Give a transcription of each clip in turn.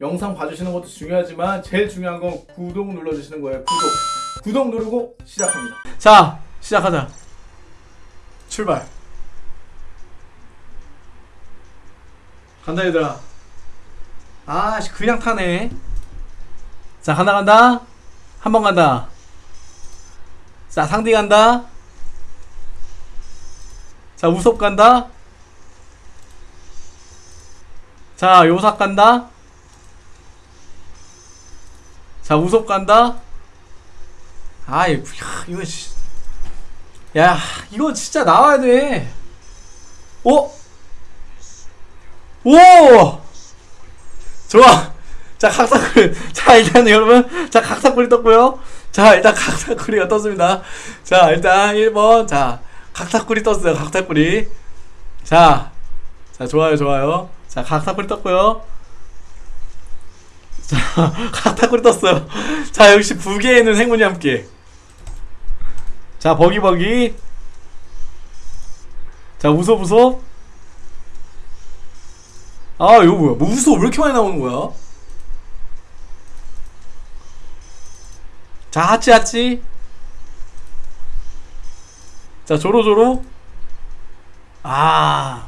영상 봐주시는 것도 중요하지만 제일 중요한 건 구독 눌러주시는 거예요. 구독. 구독 누르고 시작합니다. 자 시작하자. 출발. 간다 얘들아. 아씨 그냥 타네. 자 간다 간다. 한 번 간다. 자 상디 간다. 자 우섭 간다. 자 요삭 간다 자 우섭 간다. 아이 야, 이거 씨. 야 이거 진짜 나와야 돼. 오! 오! 좋아. 자 각사쿠리. 자 일단 여러분. 자 각사쿠리 떴고요. 자 일단 각사쿠리가 떴습니다. 자 일단 1번. 자 각사쿠리 떴어요 각사쿠리. 자, 자 좋아요 좋아요. 자 각사쿠리 떴고요 자 각사쿠리 떴어요. 자 역시 부계에는 행운이 함께. 자 버기버기. 자 우소부소 아 이거 뭐야? 뭐 우소 왜 이렇게 많이 나오는 거야? 자 하찌 하찌 자 조로조로. 아.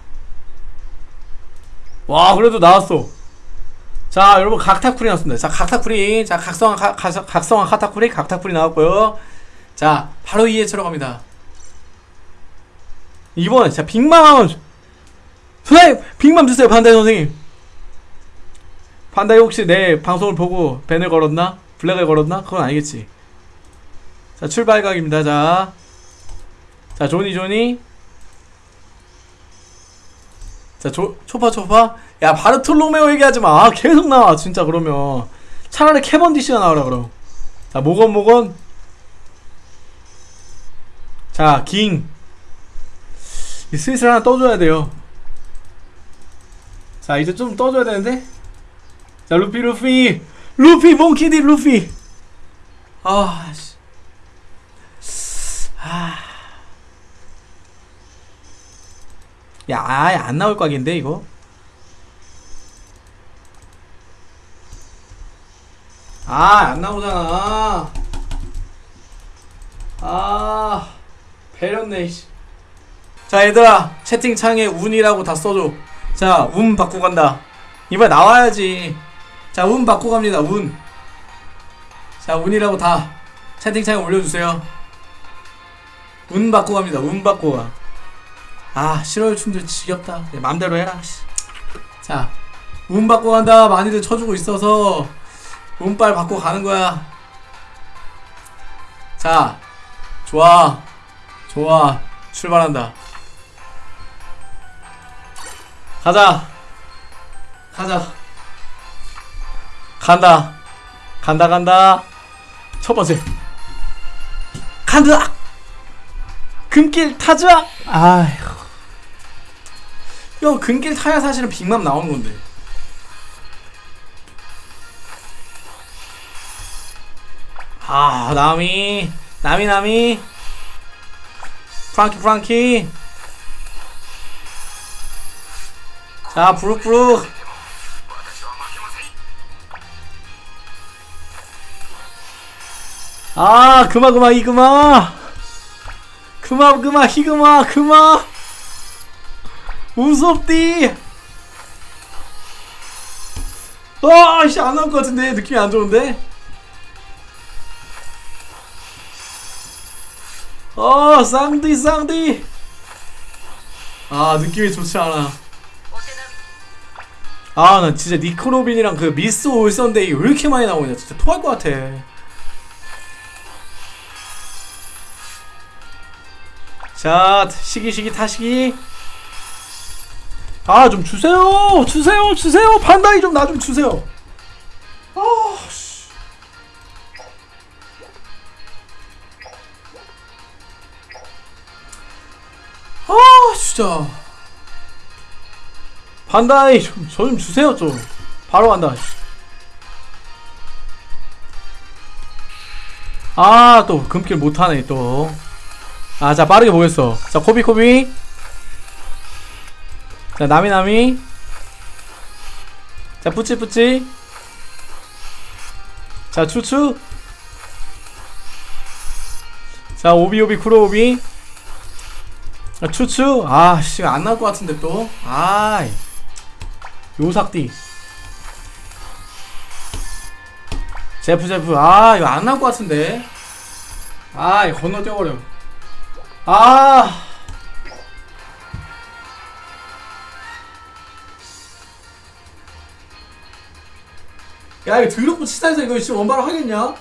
와 그래도 나왔어 자 여러분 각타쿠리 나왔습니다. 자 각타쿠리 자 각성한 가, 가, 각성한 카타쿠리 각타쿠리 나왔고요. 자 바로 2에 들어갑니다. 2번 자 빅맘 선생님 빅맘 주세요 반다이 선생님. 반다이 혹시 내 방송을 보고 밴을 걸었나? 블랙을 걸었나? 그건 아니겠지. 자 출발각입니다. 자. 자 조니 조니 자 조, 초파 초파. 야 바르톨로메오 얘기하지마. 아, 계속 나와 진짜 그러면. 차라리 캐번디시가 나와라 그럼. 자 모건 모건. 자깅 슬슬 하나 떠줘야 돼요. 자 이제 좀 떠줘야 되는데. 자 루피 루피. 루피 몽키디 루피. 아씨 아. 야, 아예 안 나올 각인데 이거. 아, 안 나오잖아. 아, 배렸네. 씨. 자, 얘들아, 채팅창에 운이라고 다 써줘. 자, 운 받고 간다. 이번에 나와야지. 자, 운 받고 갑니다. 운. 자, 운이라고 다 채팅창에 올려주세요. 운 받고 갑니다. 운 받고 가. 아 싫어요. 춤들 지겹다. 내 맘대로 해라. 씨. 자, 운 받고 간다. 많이들 쳐주고 있어서 운빨 받고 가는 거야. 자 좋아. 좋아. 출발한다. 가자. 가자. 간다. 간다 간다. 첫 번째. 간다! 금길 타자! 아휴 야 근길 타야 사실은 빅맘 나오는 건데. 아 나미 나미 나미. 프랑키 프랑키. 자 부룩부룩. 아 그마 그마 이 그마. 그마 그마 히그마 그마 무섭디. 아씨 안 나올 것 같은데. 느낌이 안 좋은데? 어 쌍디 쌍디. 아 느낌이 좋지 않아. 아 나 진짜 니코로빈이랑 그 미스 올선데이 왜 이렇게 많이 나오냐. 진짜 토할 것 같아. 자 시기 시기 타시기 아 좀 주세요. 주세요. 주세요. 판다이 좀 나 좀 주세요. 아씨. 아 진짜. 판다이 좀저좀 주세요 좀. 바로 간다. 아 또 금길 못하네 또. 아 자 빠르게 보겠어. 자 코비 코비 자 나미 나미 자 뿌찌 뿌찌 자 추추. 자 오비오비 쿠로오비. 아, 추추. 아씨 안 나올 것 같은데 또. 아이. 요삭디 제프 제프. 아 이거 안 나올 것 같은데. 아 이거 건너뛰어버려. 아 야 이거 드럽고 치사해서 이거 지금 원바로 하겠냐?